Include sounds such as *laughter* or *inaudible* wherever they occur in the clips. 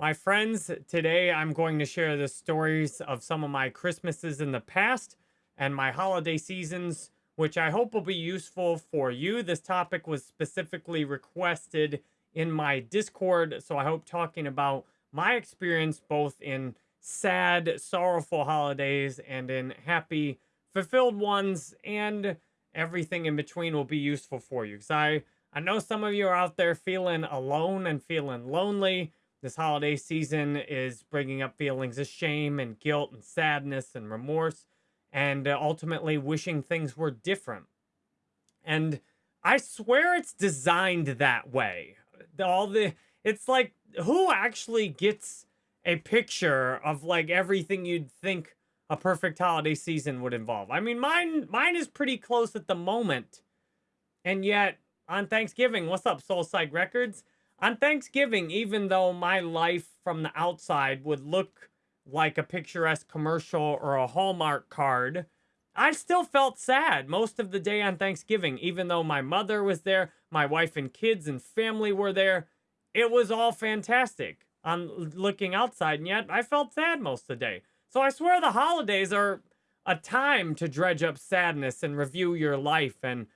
My friends, today I'm going to share the stories of some of my Christmases in the past and my holiday seasons, which I hope will be useful for you. This topic was specifically requested in my Discord, so I hope talking about my experience both in sad, sorrowful holidays and in happy, fulfilled ones and everything in between will be useful for you. Because I, I know some of you are out there feeling alone and feeling lonely this holiday season is bringing up feelings of shame and guilt and sadness and remorse and uh, ultimately wishing things were different. And I swear it's designed that way. All the it's like who actually gets a picture of like everything you'd think a perfect holiday season would involve. I mean, mine mine is pretty close at the moment. And yet on Thanksgiving, what's up Soul Side Records? On Thanksgiving, even though my life from the outside would look like a picturesque commercial or a Hallmark card, I still felt sad most of the day on Thanksgiving, even though my mother was there, my wife and kids and family were there. It was all fantastic on looking outside, and yet I felt sad most of the day. So I swear the holidays are a time to dredge up sadness and review your life and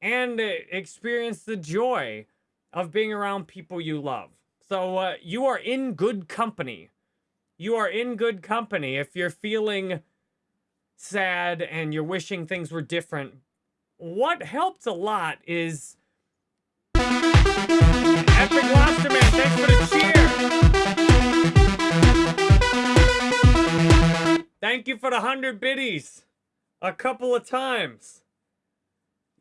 and experience the joy of being around people you love. So uh, you are in good company. You are in good company if you're feeling sad and you're wishing things were different. What helps a lot is Epic Lobster Man, thanks for the cheer. Thank you for the 100 biddies a couple of times.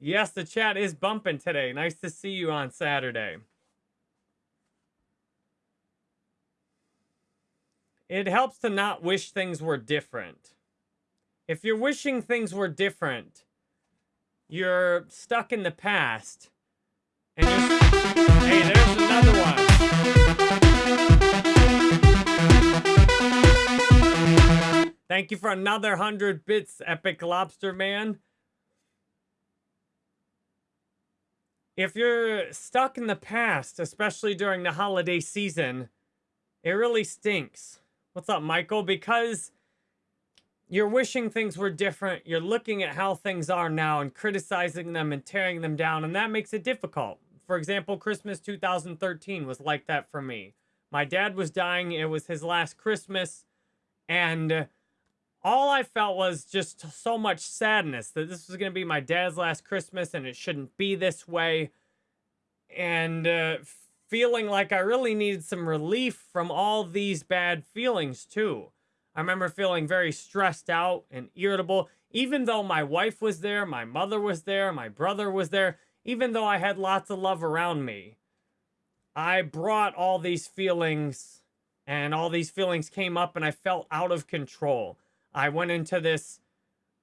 Yes, the chat is bumping today. Nice to see you on Saturday. It helps to not wish things were different. If you're wishing things were different, you're stuck in the past. And. Hey, there's another one. Thank you for another 100 bits, Epic Lobster Man. If you're stuck in the past, especially during the holiday season, it really stinks. What's up, Michael? Because you're wishing things were different. You're looking at how things are now and criticizing them and tearing them down, and that makes it difficult. For example, Christmas 2013 was like that for me. My dad was dying. It was his last Christmas, and all I felt was just so much sadness that this was going to be my dad's last Christmas and it shouldn't be this way. And uh, feeling like I really needed some relief from all these bad feelings, too. I remember feeling very stressed out and irritable, even though my wife was there, my mother was there, my brother was there, even though I had lots of love around me. I brought all these feelings, and all these feelings came up, and I felt out of control. I went into this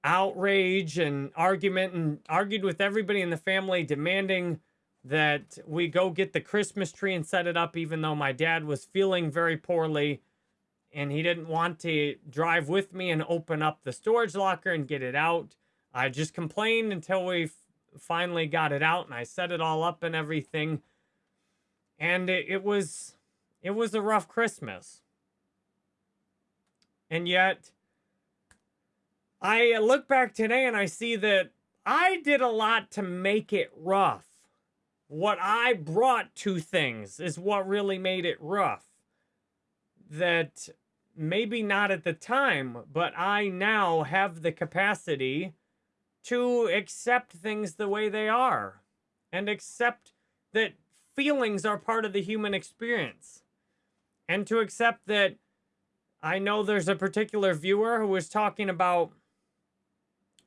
outrage and argument and argued with everybody in the family demanding that we go get the Christmas tree and set it up even though my dad was feeling very poorly and he didn't want to drive with me and open up the storage locker and get it out. I just complained until we finally got it out and I set it all up and everything. And it, it was it was a rough Christmas. And yet I uh, look back today and I see that I did a lot to make it rough. What I brought to things is what really made it rough. That maybe not at the time, but I now have the capacity to accept things the way they are and accept that feelings are part of the human experience and to accept that I know there's a particular viewer who was talking about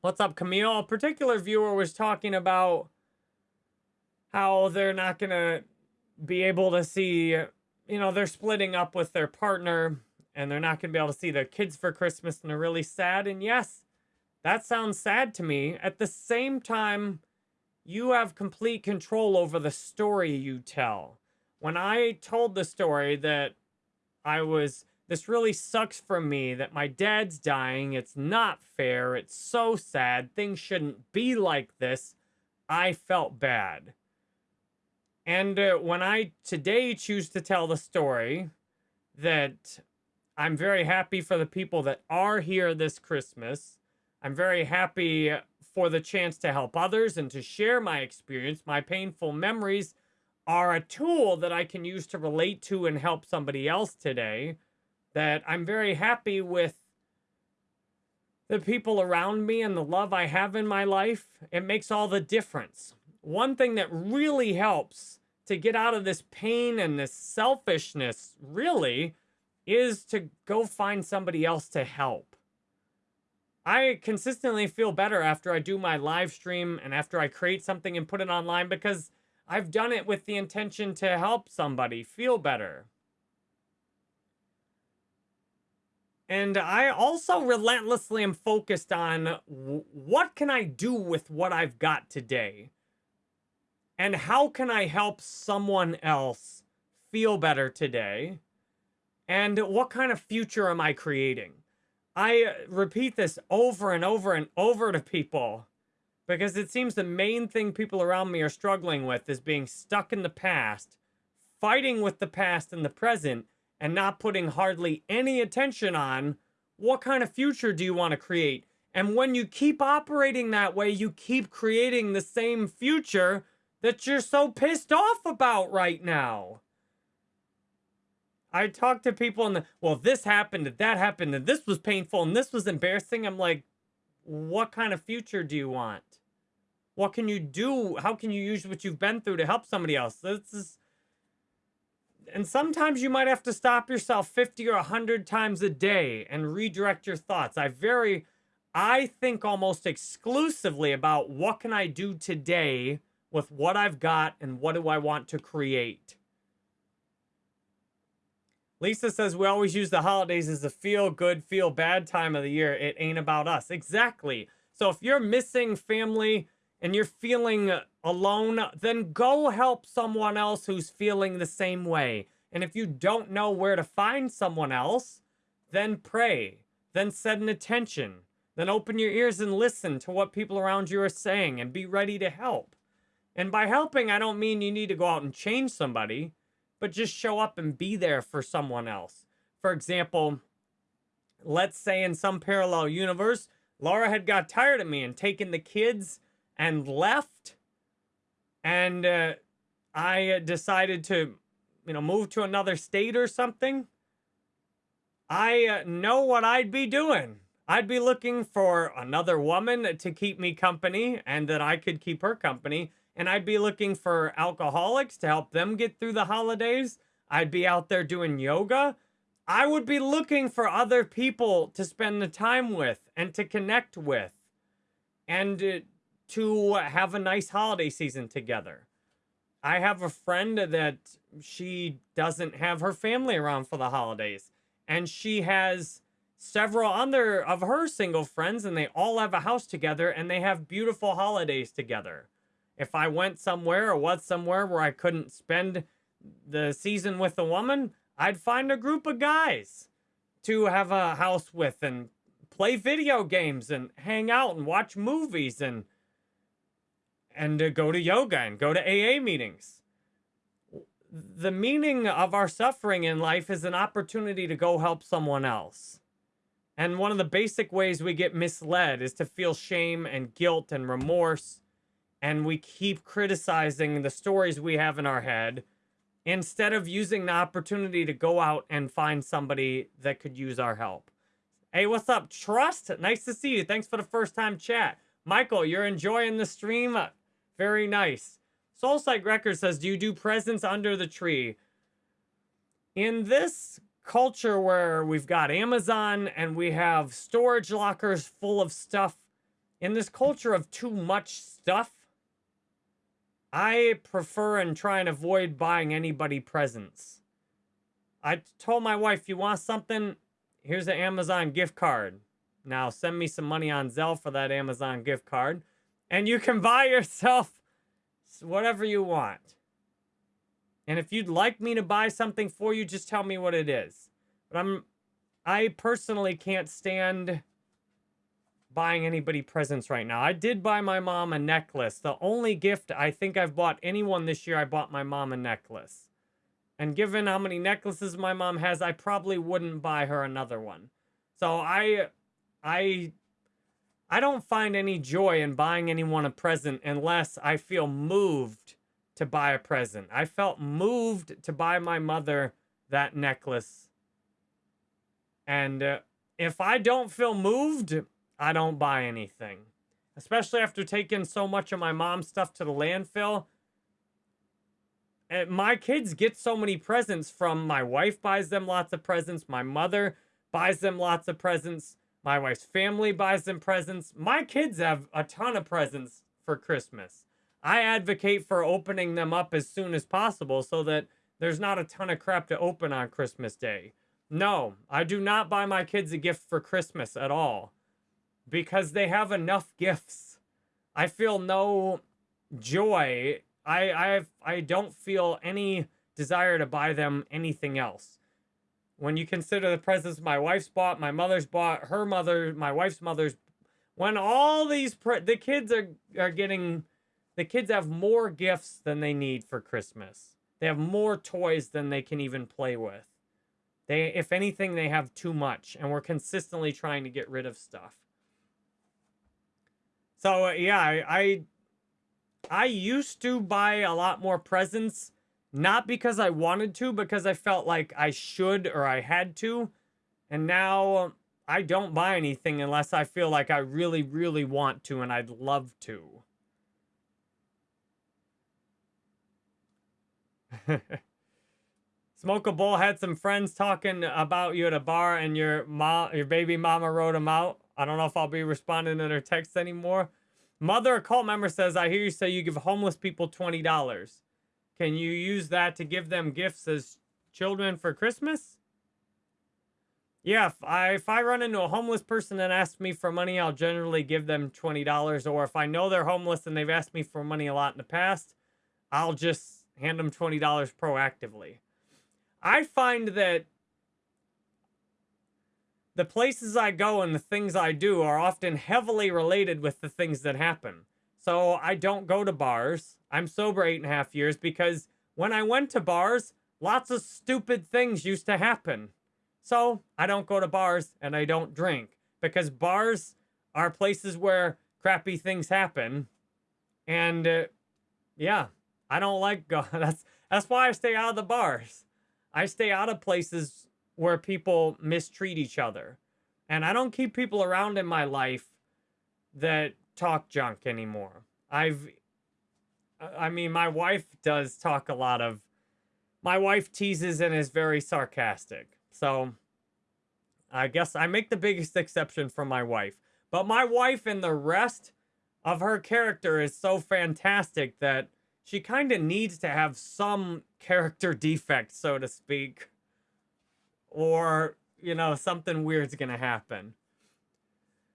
What's up, Camille? A particular viewer was talking about how they're not going to be able to see, you know, they're splitting up with their partner and they're not going to be able to see their kids for Christmas and they're really sad. And yes, that sounds sad to me. At the same time, you have complete control over the story you tell. When I told the story that I was this really sucks for me that my dad's dying. It's not fair. It's so sad. Things shouldn't be like this. I felt bad. And uh, when I today choose to tell the story, that I'm very happy for the people that are here this Christmas. I'm very happy for the chance to help others and to share my experience. My painful memories are a tool that I can use to relate to and help somebody else today. That I'm very happy with the people around me and the love I have in my life. It makes all the difference. One thing that really helps to get out of this pain and this selfishness, really, is to go find somebody else to help. I consistently feel better after I do my live stream and after I create something and put it online because I've done it with the intention to help somebody feel better. And I also relentlessly am focused on what can I do with what I've got today? And how can I help someone else feel better today? And what kind of future am I creating? I repeat this over and over and over to people because it seems the main thing people around me are struggling with is being stuck in the past, fighting with the past and the present, and not putting hardly any attention on what kind of future do you want to create. And when you keep operating that way, you keep creating the same future that you're so pissed off about right now. I talk to people and the, well, this happened that happened and this was painful and this was embarrassing. I'm like, what kind of future do you want? What can you do? How can you use what you've been through to help somebody else? This is, and sometimes you might have to stop yourself 50 or 100 times a day and redirect your thoughts. I very, I think almost exclusively about what can I do today with what I've got and what do I want to create. Lisa says we always use the holidays as a feel good, feel bad time of the year. It ain't about us. Exactly. So if you're missing family and you're feeling alone, then go help someone else who's feeling the same way. And if you don't know where to find someone else, then pray, then set an attention, then open your ears and listen to what people around you are saying and be ready to help. And by helping, I don't mean you need to go out and change somebody but just show up and be there for someone else. For example, let's say in some parallel universe, Laura had got tired of me and taken the kids and left. And uh, I decided to, you know, move to another state or something. I uh, know what I'd be doing. I'd be looking for another woman to keep me company and that I could keep her company and I'd be looking for alcoholics to help them get through the holidays. I'd be out there doing yoga. I would be looking for other people to spend the time with and to connect with and uh, to have a nice holiday season together. I have a friend that she doesn't have her family around for the holidays and she has several other of her single friends and they all have a house together and they have beautiful holidays together if I went somewhere or was somewhere where I couldn't spend the season with a woman, I'd find a group of guys to have a house with and play video games and hang out and watch movies and and to go to yoga and go to AA meetings. The meaning of our suffering in life is an opportunity to go help someone else. And one of the basic ways we get misled is to feel shame and guilt and remorse and we keep criticizing the stories we have in our head instead of using the opportunity to go out and find somebody that could use our help. Hey, what's up, Trust? Nice to see you. Thanks for the first time chat. Michael, you're enjoying the stream? Very nice. Soulsight Record says, do you do presents under the tree? In this culture where we've got Amazon and we have storage lockers full of stuff, in this culture of too much stuff, I prefer and try and avoid buying anybody presents. I told my wife, you want something? Here's an Amazon gift card. Now send me some money on Zelle for that Amazon gift card. And you can buy yourself whatever you want. And if you'd like me to buy something for you, just tell me what it is. But I'm I personally can't stand buying anybody presents right now. I did buy my mom a necklace. The only gift I think I've bought anyone this year, I bought my mom a necklace. And given how many necklaces my mom has, I probably wouldn't buy her another one. So I I I don't find any joy in buying anyone a present unless I feel moved to buy a present. I felt moved to buy my mother that necklace. And uh, if I don't feel moved, I don't buy anything. Especially after taking so much of my mom's stuff to the landfill. And my kids get so many presents from my wife buys them lots of presents. My mother buys them lots of presents. My wife's family buys them presents. My kids have a ton of presents for Christmas. I advocate for opening them up as soon as possible so that there's not a ton of crap to open on Christmas Day. No, I do not buy my kids a gift for Christmas at all because they have enough gifts. I feel no joy. I I I don't feel any desire to buy them anything else. When you consider the presents my wife's bought, my mother's bought, her mother, my wife's mother's, when all these the kids are are getting, the kids have more gifts than they need for Christmas. They have more toys than they can even play with. They, if anything, they have too much, and we're consistently trying to get rid of stuff. So uh, yeah, I, I I used to buy a lot more presents, not because I wanted to, because I felt like I should or I had to. And now I don't buy anything unless I feel like I really, really want to and I'd love to. *laughs* Smoke a Bowl had some friends talking about you at a bar and your mom, your baby mama wrote them out. I don't know if I'll be responding to their texts anymore. Mother, a cult member says, I hear you say you give homeless people $20. Can you use that to give them gifts as children for Christmas? Yeah, if I, if I run into a homeless person and ask me for money, I'll generally give them $20. Or if I know they're homeless and they've asked me for money a lot in the past, I'll just hand them $20 proactively. I find that the places I go and the things I do are often heavily related with the things that happen. So I don't go to bars. I'm sober eight and a half years because when I went to bars, lots of stupid things used to happen. So I don't go to bars and I don't drink because bars are places where crappy things happen. And uh, yeah, I don't like go. *laughs* That's that's why I stay out of the bars. I stay out of places where people mistreat each other. And I don't keep people around in my life that talk junk anymore. I've, I mean, my wife does talk a lot of, my wife teases and is very sarcastic. So I guess I make the biggest exception for my wife. But my wife and the rest of her character is so fantastic that she kind of needs to have some character *laughs* defect, so to speak or, you know, something weird's going to happen.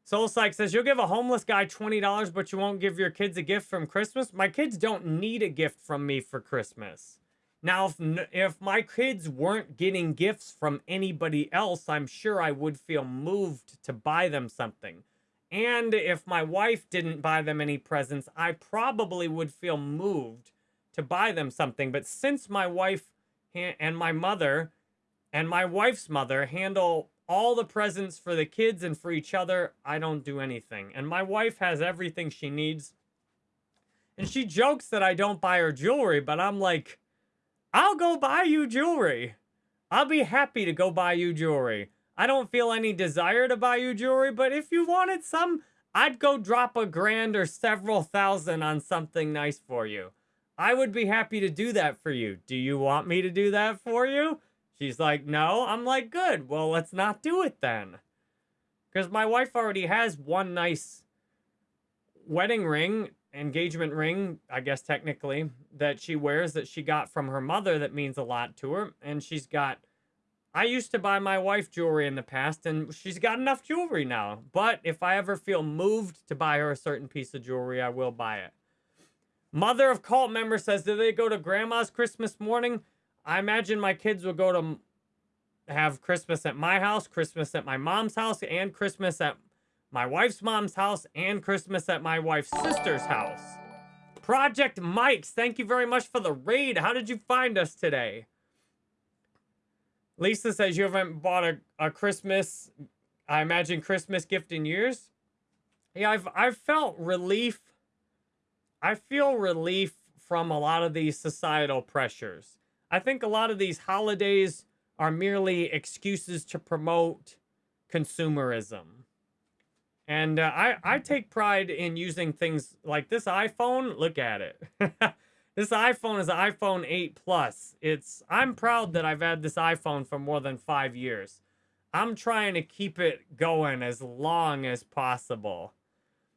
Soul Psych says, you'll give a homeless guy $20, but you won't give your kids a gift from Christmas? My kids don't need a gift from me for Christmas. Now, if, if my kids weren't getting gifts from anybody else, I'm sure I would feel moved to buy them something. And if my wife didn't buy them any presents, I probably would feel moved to buy them something. But since my wife and my mother and my wife's mother handle all the presents for the kids and for each other. I don't do anything. And my wife has everything she needs. And she jokes that I don't buy her jewelry, but I'm like, I'll go buy you jewelry. I'll be happy to go buy you jewelry. I don't feel any desire to buy you jewelry, but if you wanted some, I'd go drop a grand or several thousand on something nice for you. I would be happy to do that for you. Do you want me to do that for you? She's like, no. I'm like, good. Well, let's not do it then. Because my wife already has one nice wedding ring, engagement ring, I guess technically, that she wears that she got from her mother that means a lot to her. And she's got, I used to buy my wife jewelry in the past and she's got enough jewelry now. But if I ever feel moved to buy her a certain piece of jewelry, I will buy it. Mother of cult member says, do they go to grandma's Christmas morning? I imagine my kids will go to have Christmas at my house, Christmas at my mom's house, and Christmas at my wife's mom's house, and Christmas at my wife's sister's house. Project Mike's, thank you very much for the raid. How did you find us today? Lisa says you haven't bought a, a Christmas, I imagine Christmas gift in years. Yeah, I've I've felt relief. I feel relief from a lot of these societal pressures. I think a lot of these holidays are merely excuses to promote consumerism. And uh, I, I take pride in using things like this iPhone. Look at it. *laughs* this iPhone is an iPhone 8 Plus. It's I'm proud that I've had this iPhone for more than five years. I'm trying to keep it going as long as possible.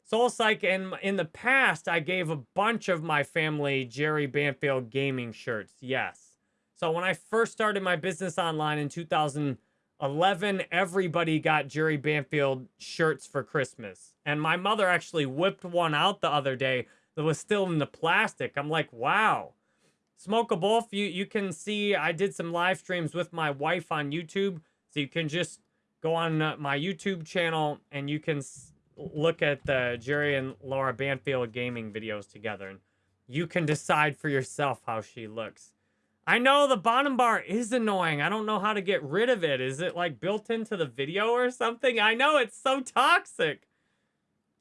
Soul Psych, in, in the past, I gave a bunch of my family Jerry Banfield gaming shirts. Yes. So when I first started my business online in 2011, everybody got Jerry Banfield shirts for Christmas. And my mother actually whipped one out the other day that was still in the plastic. I'm like, wow. Smoke a Wolf, you, you can see I did some live streams with my wife on YouTube. So you can just go on uh, my YouTube channel and you can look at the Jerry and Laura Banfield gaming videos together, and you can decide for yourself how she looks. I know the bottom bar is annoying. I don't know how to get rid of it. Is it like built into the video or something? I know it's so toxic.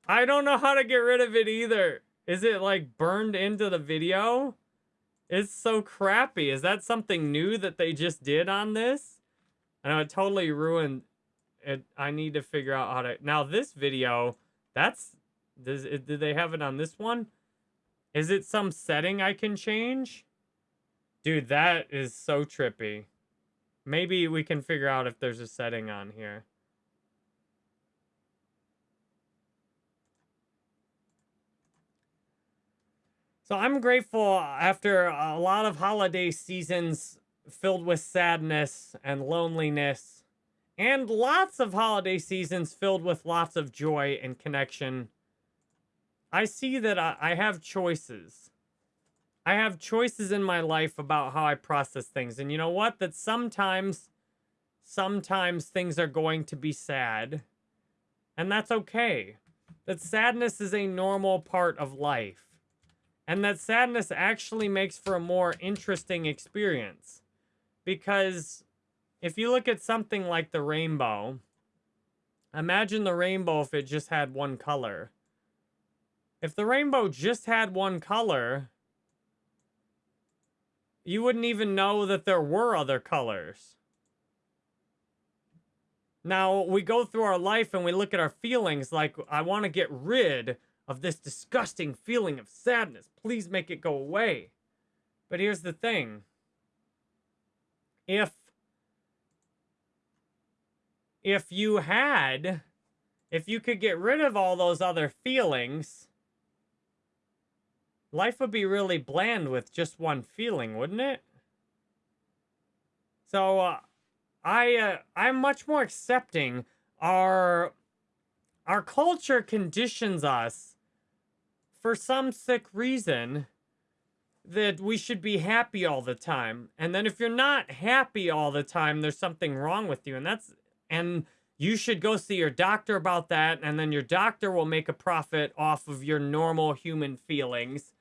I don't know how to get rid of it either. Is it like burned into the video? It's so crappy. Is that something new that they just did on this? I know it totally ruined it, I need to figure out how to... Now, this video, that's... Does it, did they have it on this one? Is it some setting I can change? Dude, that is so trippy. Maybe we can figure out if there's a setting on here. So I'm grateful after a lot of holiday seasons filled with sadness and loneliness and lots of holiday seasons filled with lots of joy and connection. I see that I, have choices. I have choices in my life about how I process things. And you know what? That sometimes, sometimes things are going to be sad. And that's okay. That sadness is a normal part of life. And that sadness actually makes for a more interesting experience. Because if you look at something like the rainbow, imagine the rainbow if it just had one color. If the rainbow just had one color, you wouldn't even know that there were other colors. Now, we go through our life and we look at our feelings like, I want to get rid of this disgusting feeling of sadness. Please make it go away. But here's the thing. If if you had, if you could get rid of all those other feelings, life would be really bland with just one feeling, wouldn't it? So, uh, I, uh, I'm much more accepting. Our, our culture conditions us for some sick reason that we should be happy all the time. And then if you're not happy all the time, there's something wrong with you. And that's and you should go see your doctor about that and then your doctor will make a profit off of your normal human feelings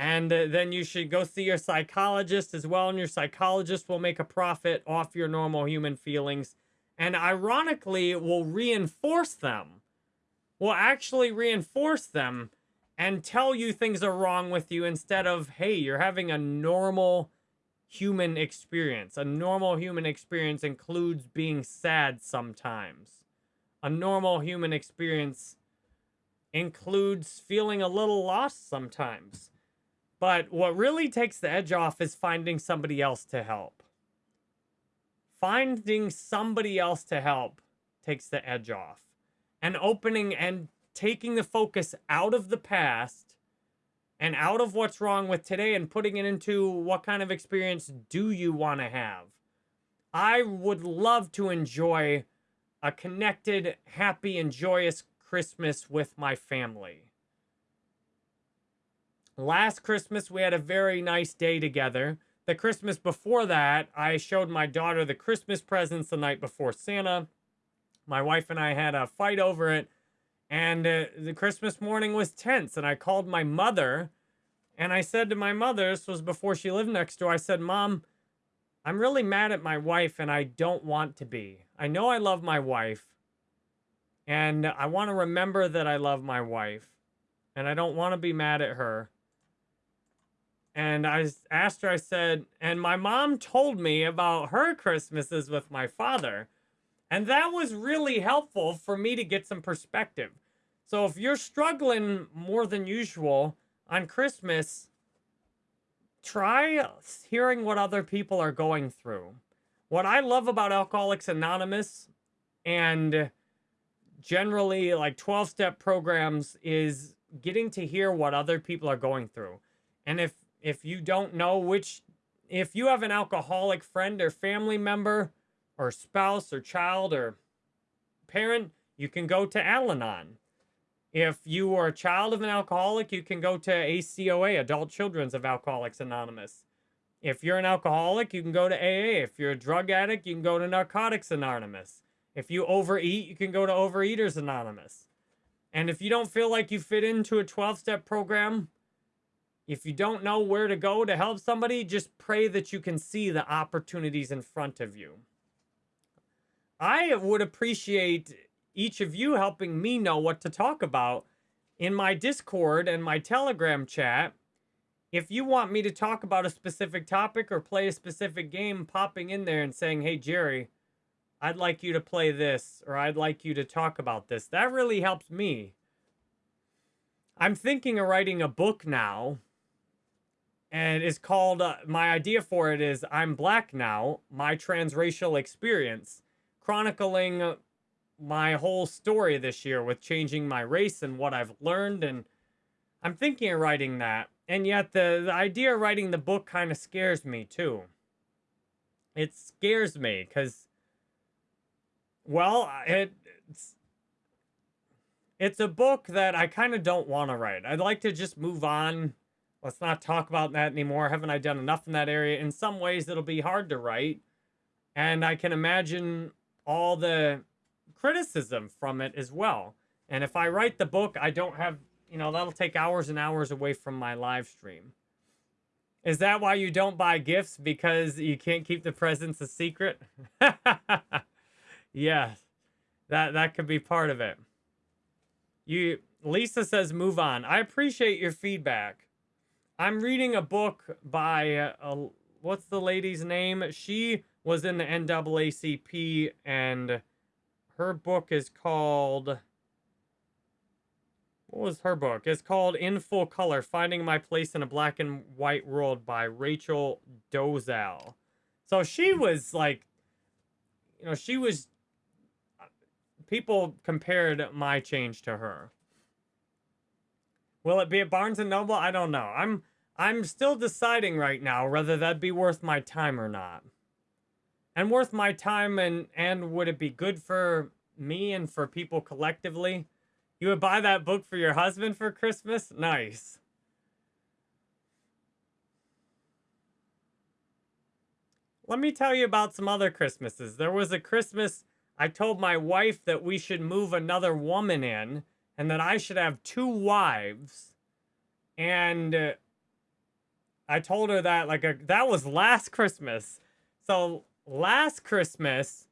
and then you should go see your psychologist as well and your psychologist will make a profit off your normal human feelings and ironically will reinforce them will actually reinforce them and tell you things are wrong with you instead of hey you're having a normal human experience. A normal human experience includes being sad sometimes. A normal human experience includes feeling a little lost sometimes. But what really takes the edge off is finding somebody else to help. Finding somebody else to help takes the edge off. And opening and taking the focus out of the past and out of what's wrong with today and putting it into what kind of experience do you want to have. I would love to enjoy a connected, happy, and joyous Christmas with my family. Last Christmas, we had a very nice day together. The Christmas before that, I showed my daughter the Christmas presents the night before Santa. My wife and I had a fight over it and uh, the Christmas morning was tense. And I called my mother and I said to my mother, this was before she lived next door, I said, Mom, I'm really mad at my wife and I don't want to be. I know I love my wife and I want to remember that I love my wife and I don't want to be mad at her. And I asked her, I said, and my mom told me about her Christmases with my father. And that was really helpful for me to get some perspective. So if you're struggling more than usual on Christmas, try hearing what other people are going through. What I love about Alcoholics Anonymous and generally like 12 step programs is getting to hear what other people are going through. And if if you don't know which if you have an alcoholic friend or family member or spouse or child or parent, you can go to Al-Anon. If you are a child of an alcoholic, you can go to ACOA, Adult Children's of Alcoholics Anonymous. If you're an alcoholic, you can go to AA. If you're a drug addict, you can go to Narcotics Anonymous. If you overeat, you can go to Overeaters Anonymous. And if you don't feel like you fit into a 12 step program, if you don't know where to go to help somebody, just pray that you can see the opportunities in front of you. I would appreciate each of you helping me know what to talk about in my Discord and my Telegram chat. If you want me to talk about a specific topic or play a specific game, popping in there and saying, hey, Jerry, I'd like you to play this or I'd like you to talk about this. That really helps me. I'm thinking of writing a book now. And it's called, uh, my idea for it is I'm Black Now, My Transracial Experience, chronicling my whole story this year with changing my race and what I've learned. And I'm thinking of writing that. And yet the, the idea of writing the book kind of scares me too. It scares me because, well, it, it's, it's a book that I kind of don't want to write. I'd like to just move on. Let's not talk about that anymore. Haven't I done enough in that area? In some ways, it'll be hard to write. And I can imagine all the criticism from it as well. And if I write the book, I don't have, you know, that'll take hours and hours away from my live stream. Is that why you don't buy gifts? Because you can't keep the presents a secret? *laughs* yes, that, that could be part of it. You, Lisa says, move on. I appreciate your feedback. I'm reading a book by, uh, what's the lady's name? She was in the NAACP and her book is called... What was her book? It's called In Full Color, Finding My Place in a Black and White World by Rachel Dolezal. So she was like, you know, she was, people compared my change to her. Will it be at Barnes & Noble? I don't know. I'm, I'm still deciding right now whether that'd be worth my time or not. And worth my time and and would it be good for me and for people collectively? You would buy that book for your husband for christmas? Nice. Let me tell you about some other christmases. There was a christmas i told my wife that we should move another woman in and that i should have two wives and uh, i told her that like a, that was last christmas so last Christmas,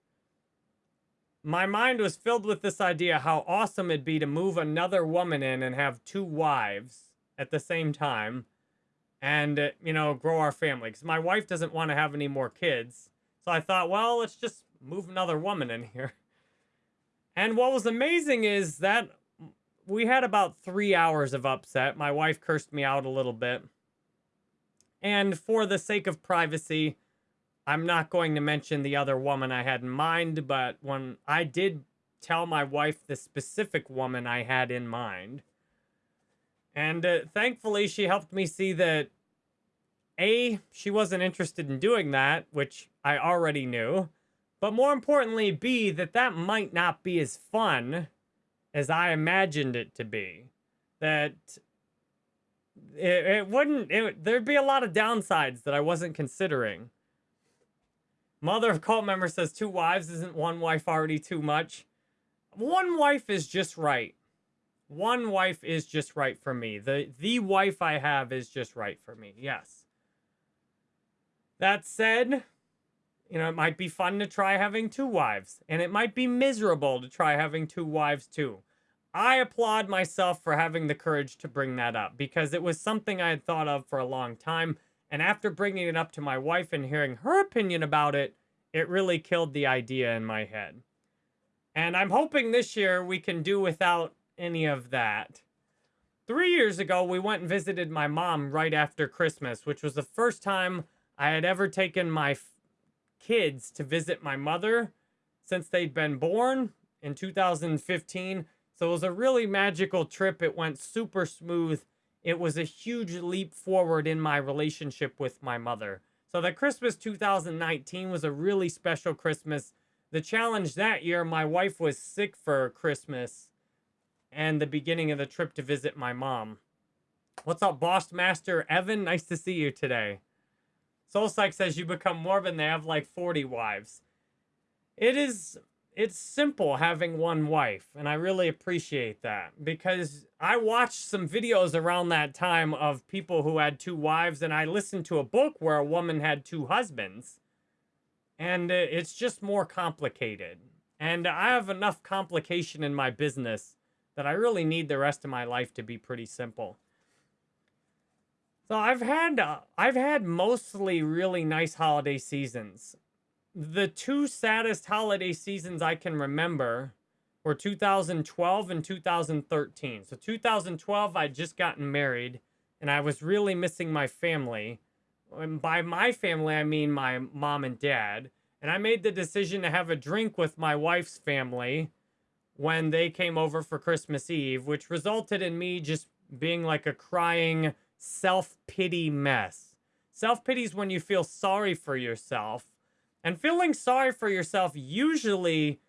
my mind was filled with this idea how awesome it'd be to move another woman in and have two wives at the same time and, uh, you know, grow our family. Because my wife doesn't want to have any more kids. So I thought, well, let's just move another woman in here. And what was amazing is that we had about three hours of upset. My wife cursed me out a little bit. And for the sake of privacy, I'm not going to mention the other woman I had in mind, but when I did tell my wife the specific woman I had in mind, and uh, thankfully she helped me see that A, she wasn't interested in doing that, which I already knew, but more importantly, B, that that might not be as fun as I imagined it to be. That it, it wouldn't, it, there'd be a lot of downsides that I wasn't considering. Mother of cult member says two wives isn't one wife already too much. One wife is just right. One wife is just right for me. The the wife I have is just right for me. Yes. That said, you know, it might be fun to try having two wives, and it might be miserable to try having two wives too. I applaud myself for having the courage to bring that up because it was something I had thought of for a long time. And after bringing it up to my wife and hearing her opinion about it, it really killed the idea in my head. And I'm hoping this year we can do without any of that. Three years ago, we went and visited my mom right after Christmas, which was the first time I had ever taken my kids to visit my mother since they'd been born in 2015. So it was a really magical trip. It went super smooth. It was a huge leap forward in my relationship with my mother. So that Christmas 2019 was a really special Christmas. The challenge that year, my wife was sick for Christmas and the beginning of the trip to visit my mom. What's up, Boss Master Evan? Nice to see you today. Soul Psych says you become Mormon, they have like 40 wives. It is, it's simple having one wife, and I really appreciate that because I watched some videos around that time of people who had two wives, and I listened to a book where a woman had two husbands, and it's just more complicated. And I have enough complication in my business that I really need the rest of my life to be pretty simple. So I've had uh, I've had mostly really nice holiday seasons. The two saddest holiday seasons I can remember were 2012 and 2013. So 2012 I'd just gotten married and I was really missing my family. And by my family I mean my mom and dad. And I made the decision to have a drink with my wife's family when they came over for Christmas Eve, which resulted in me just being like a crying self-pity mess. Self-pity is when you feel sorry for yourself. And feeling sorry for yourself usually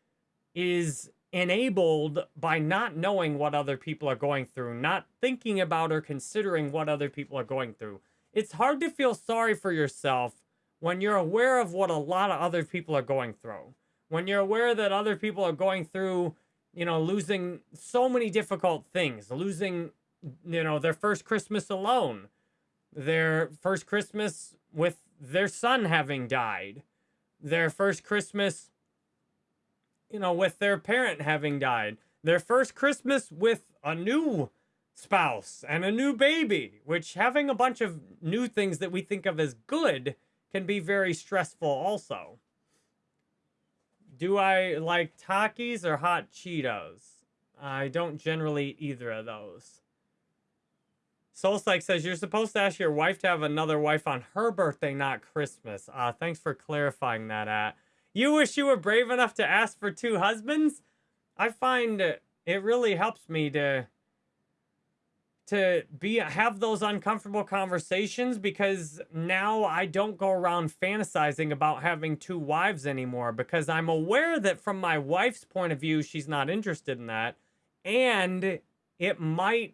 is enabled by not knowing what other people are going through, not thinking about or considering what other people are going through. It's hard to feel sorry for yourself when you're aware of what a lot of other people are going through. When you're aware that other people are going through, you know, losing so many difficult things, losing you know, their first Christmas alone, their first Christmas with their son having died, their first Christmas, you know, with their parent having died, their first Christmas with a new spouse and a new baby, which having a bunch of new things that we think of as good can be very stressful also. Do I like Takis or hot Cheetos? I don't generally eat either of those. Soulpsych says, you're supposed to ask your wife to have another wife on her birthday, not Christmas. Uh, thanks for clarifying that, at. You wish you were brave enough to ask for two husbands? I find it really helps me to to be have those uncomfortable conversations because now I don't go around fantasizing about having two wives anymore because I'm aware that from my wife's point of view she's not interested in that and it might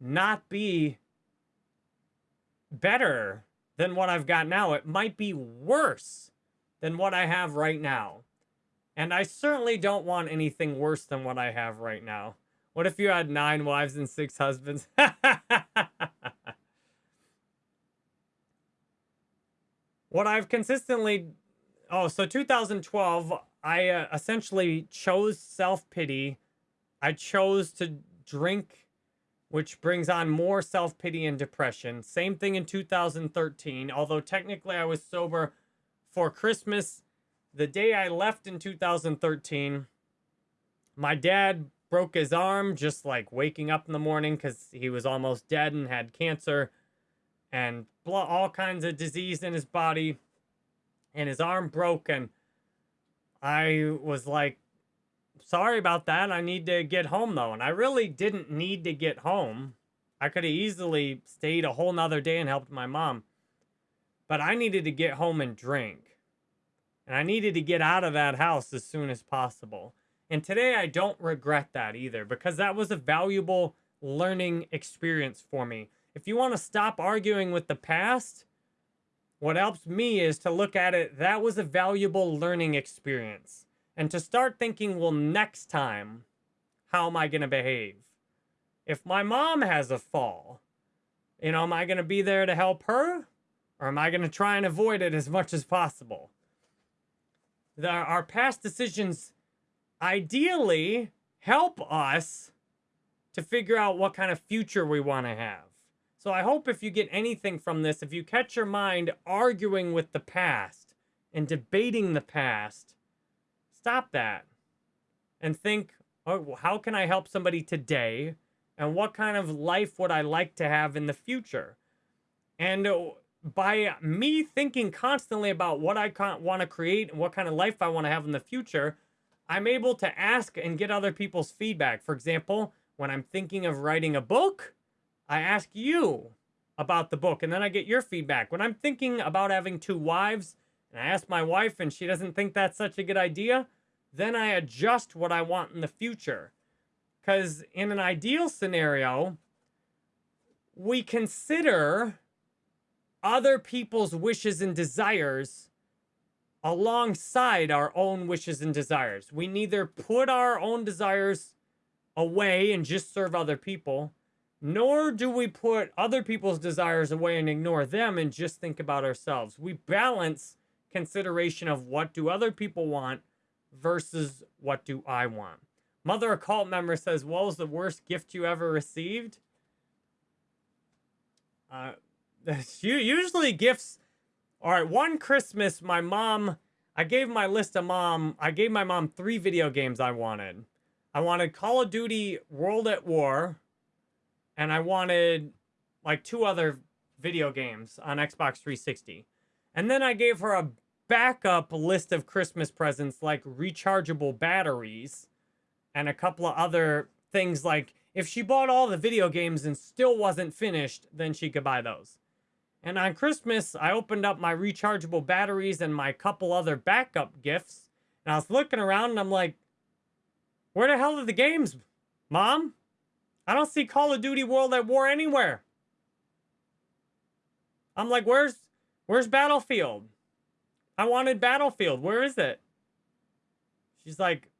not be better than what I've got now. It might be worse than what I have right now. And I certainly don't want anything worse than what I have right now. What if you had nine wives and six husbands? *laughs* what I've consistently... Oh, so 2012, I uh, essentially chose self-pity. I chose to drink which brings on more self-pity and depression. Same thing in 2013, although technically I was sober for Christmas. The day I left in 2013, my dad broke his arm just like waking up in the morning because he was almost dead and had cancer and all kinds of disease in his body and his arm broke and I was like sorry about that. I need to get home though. And I really didn't need to get home. I could have easily stayed a whole nother day and helped my mom. But I needed to get home and drink. And I needed to get out of that house as soon as possible. And today I don't regret that either because that was a valuable learning experience for me. If you want to stop arguing with the past, what helps me is to look at it, that was a valuable learning experience and to start thinking, well, next time, how am I going to behave? If my mom has a fall, you know, am I going to be there to help her? Or am I going to try and avoid it as much as possible? the, our past decisions ideally help us to figure out what kind of future we want to have. So I hope if you get anything from this, if you catch your mind arguing with the past and debating the past, stop that and think, oh, how can I help somebody today? And what kind of life would I like to have in the future? And uh, by me thinking constantly about what I want to create and what kind of life I want to have in the future, I'm able to ask and get other people's feedback. For example, when I'm thinking of writing a book, I ask you about the book and then I get your feedback. When I'm thinking about having two wives and I ask my wife and she doesn't think that's such a good idea, then I adjust what I want in the future. Because in an ideal scenario, we consider other people's wishes and desires alongside our own wishes and desires. We neither put our own desires away and just serve other people, nor do we put other people's desires away and ignore them and just think about ourselves. We balance consideration of what do other people want versus what do I want. Mother occult member says, what was the worst gift you ever received? Uh, *laughs* usually gifts. All right, one Christmas, my mom, I gave my list of mom, I gave my mom three video games I wanted. I wanted Call of Duty World at War, and I wanted like two other video games on Xbox 360. And then I gave her a backup list of Christmas presents like rechargeable batteries and a couple of other things like if she bought all the video games and still wasn't finished, then she could buy those. And on Christmas, I opened up my rechargeable batteries and my couple other backup gifts. And I was looking around and I'm like, where the hell are the games, Mom? I don't see Call of Duty World at War anywhere. I'm like, where's where's Battlefield? I wanted Battlefield. Where is it? She's like,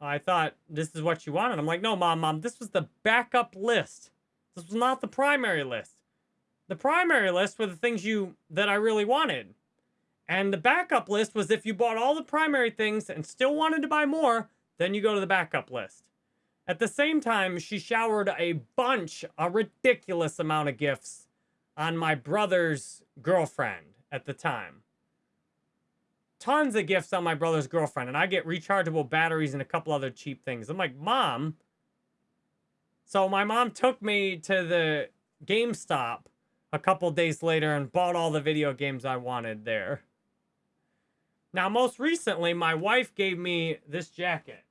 I thought this is what you wanted. I'm like, no, mom, mom, this was the backup list. This was not the primary list. The primary list were the things you that I really wanted. And the backup list was if you bought all the primary things and still wanted to buy more, then you go to the backup list. At the same time, she showered a bunch, a ridiculous amount of gifts on my brother's girlfriend at the time. Tons of gifts on my brother's girlfriend, and I get rechargeable batteries and a couple other cheap things. I'm like, Mom. So my mom took me to the GameStop a couple days later and bought all the video games I wanted there. Now, most recently, my wife gave me this jacket.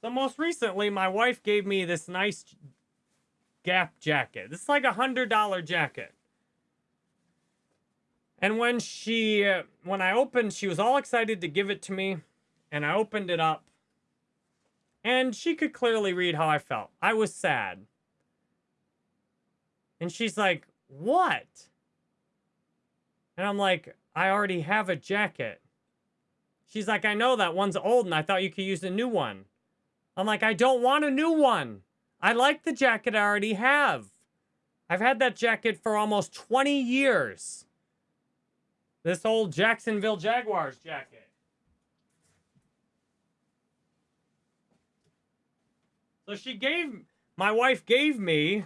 So most recently, my wife gave me this nice Gap jacket. This is like a $100 jacket. And when she, uh, when I opened, she was all excited to give it to me. And I opened it up. And she could clearly read how I felt. I was sad. And she's like, what? And I'm like, I already have a jacket. She's like, I know that one's old and I thought you could use a new one. I'm like, I don't want a new one. I like the jacket I already have. I've had that jacket for almost 20 years. This old Jacksonville Jaguars jacket. So she gave, my wife gave me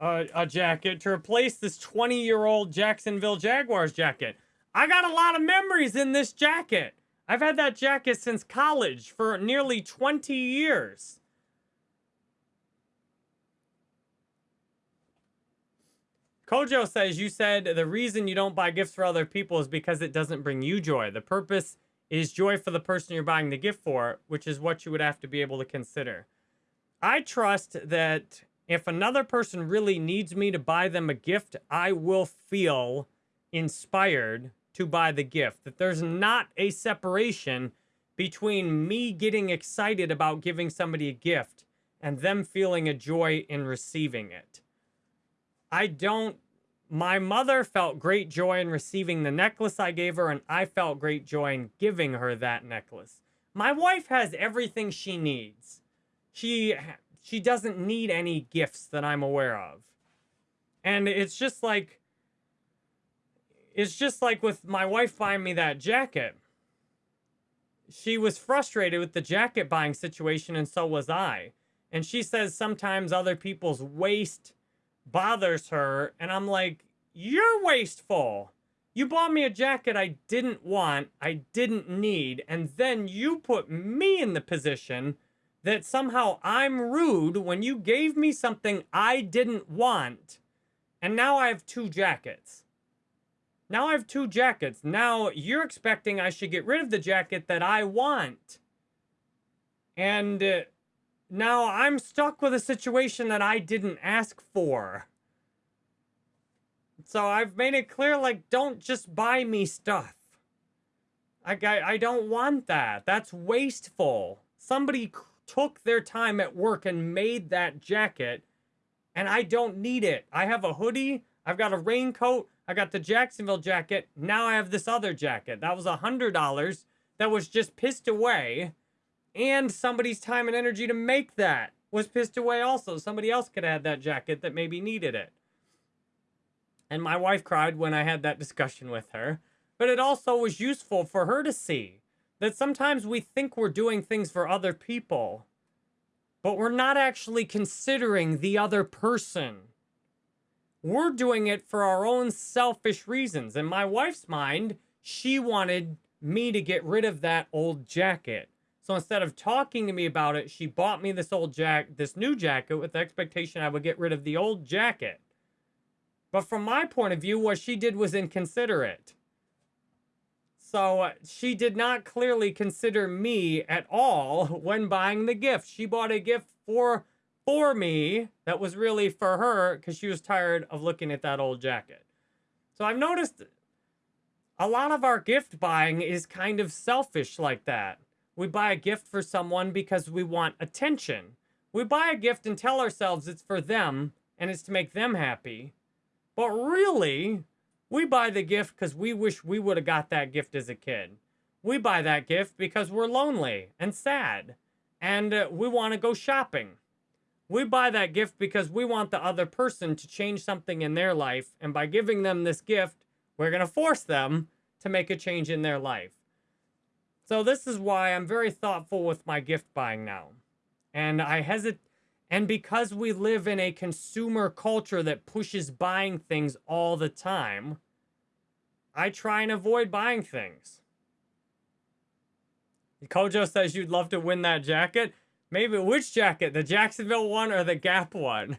a, a jacket to replace this 20 year old Jacksonville Jaguars jacket. I got a lot of memories in this jacket. I've had that jacket since college for nearly 20 years. Kojo says, you said the reason you don't buy gifts for other people is because it doesn't bring you joy. The purpose is joy for the person you're buying the gift for, which is what you would have to be able to consider. I trust that if another person really needs me to buy them a gift, I will feel inspired to buy the gift. That there's not a separation between me getting excited about giving somebody a gift and them feeling a joy in receiving it. I don't, my mother felt great joy in receiving the necklace I gave her, and I felt great joy in giving her that necklace. My wife has everything she needs. She she doesn't need any gifts that I'm aware of. And it's just like it's just like with my wife buying me that jacket. She was frustrated with the jacket buying situation, and so was I. And she says sometimes other people's waste bothers her. And I'm like, you're wasteful. You bought me a jacket I didn't want, I didn't need, and then you put me in the position that somehow I'm rude when you gave me something I didn't want, and now I have two jackets. Now I have two jackets. Now you're expecting I should get rid of the jacket that I want. And uh, now I'm stuck with a situation that I didn't ask for. So I've made it clear, like, don't just buy me stuff. I, I, I don't want that. That's wasteful. Somebody took their time at work and made that jacket, and I don't need it. I have a hoodie. I've got a raincoat. I got the Jacksonville jacket. Now I have this other jacket. That was a $100 that was just pissed away. And somebody's time and energy to make that was pissed away also. Somebody else could have had that jacket that maybe needed it. And my wife cried when I had that discussion with her. But it also was useful for her to see that sometimes we think we're doing things for other people, but we're not actually considering the other person. We're doing it for our own selfish reasons. In my wife's mind, she wanted me to get rid of that old jacket. So instead of talking to me about it, she bought me this old jack, this new jacket with the expectation I would get rid of the old jacket. But from my point of view, what she did was inconsiderate. So uh, she did not clearly consider me at all *laughs* when buying the gift. She bought a gift for for me that was really for her because she was tired of looking at that old jacket. So I've noticed a lot of our gift buying is kind of selfish like that. We buy a gift for someone because we want attention. We buy a gift and tell ourselves it's for them and it's to make them happy. But really, we buy the gift because we wish we would have got that gift as a kid. We buy that gift because we're lonely and sad and uh, we want to go shopping. We buy that gift because we want the other person to change something in their life. And by giving them this gift, we're going to force them to make a change in their life. So this is why I'm very thoughtful with my gift buying now. And I hesitate and because we live in a consumer culture that pushes buying things all the time, I try and avoid buying things. Kojo says you'd love to win that jacket. Maybe which jacket? The Jacksonville one or the Gap one?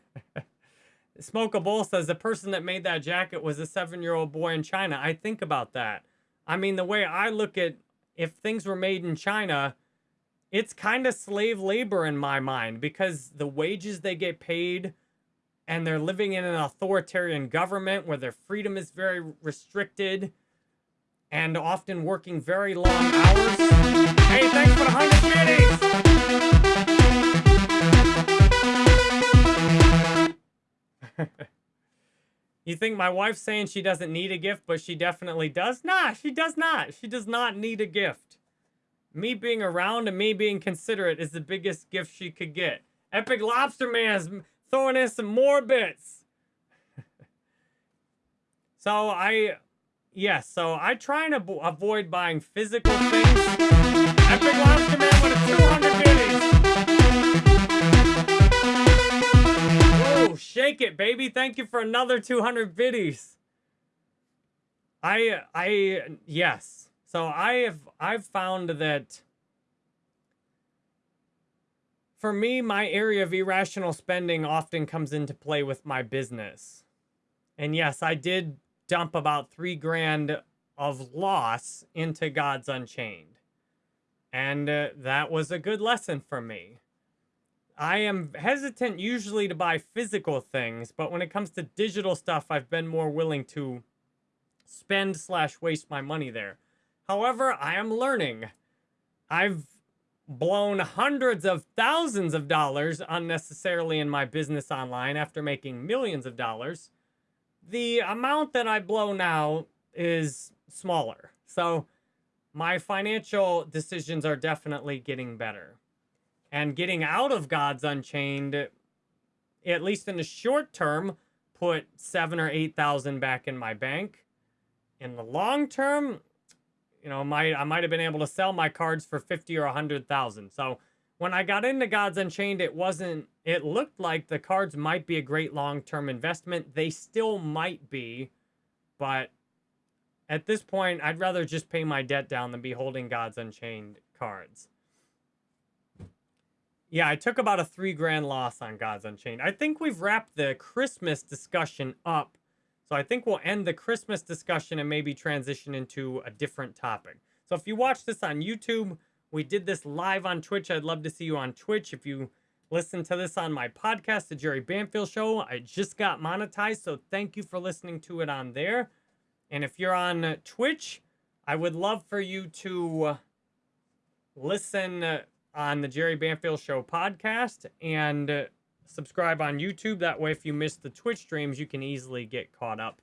Smoke a Bowl says the person that made that jacket was a seven-year-old boy in China. I think about that. I mean, the way I look at if things were made in China, it's kind of slave labor in my mind because the wages they get paid and they're living in an authoritarian government where their freedom is very restricted and often working very long hours. Hey, thanks for the 100 *laughs* you think my wife's saying she doesn't need a gift, but she definitely does? Nah, she does not. She does not need a gift. Me being around and me being considerate is the biggest gift she could get. Epic Lobster Man is throwing in some more bits. *laughs* so I, yes, so I try and avoid buying physical things. Epic Lobster Man with a 200 shake it, baby. Thank you for another 200 biddies. I, I, yes. So I have I've found that for me, my area of irrational spending often comes into play with my business. And yes, I did dump about three grand of loss into Gods Unchained. And uh, that was a good lesson for me. I am hesitant usually to buy physical things, but when it comes to digital stuff, I've been more willing to spend slash waste my money there. However, I am learning. I've blown hundreds of thousands of dollars unnecessarily in my business online after making millions of dollars. The amount that I blow now is smaller. So my financial decisions are definitely getting better. And getting out of Gods Unchained, at least in the short term, put seven or 8,000 back in my bank in the long term, you know, might I might have been able to sell my cards for 50 or a 100,000. So when I got into Gods Unchained, it wasn't, it looked like the cards might be a great long-term investment. They still might be, but at this point, I'd rather just pay my debt down than be holding Gods Unchained cards. Yeah, I took about a three grand loss on Gods Unchained. I think we've wrapped the Christmas discussion up. So I think we'll end the Christmas discussion and maybe transition into a different topic. So if you watch this on YouTube, we did this live on Twitch. I'd love to see you on Twitch. If you listen to this on my podcast, The Jerry Banfield Show, I just got monetized. So thank you for listening to it on there. And if you're on Twitch, I would love for you to listen on the Jerry Banfield Show podcast and uh, subscribe on YouTube. That way, if you miss the Twitch streams, you can easily get caught up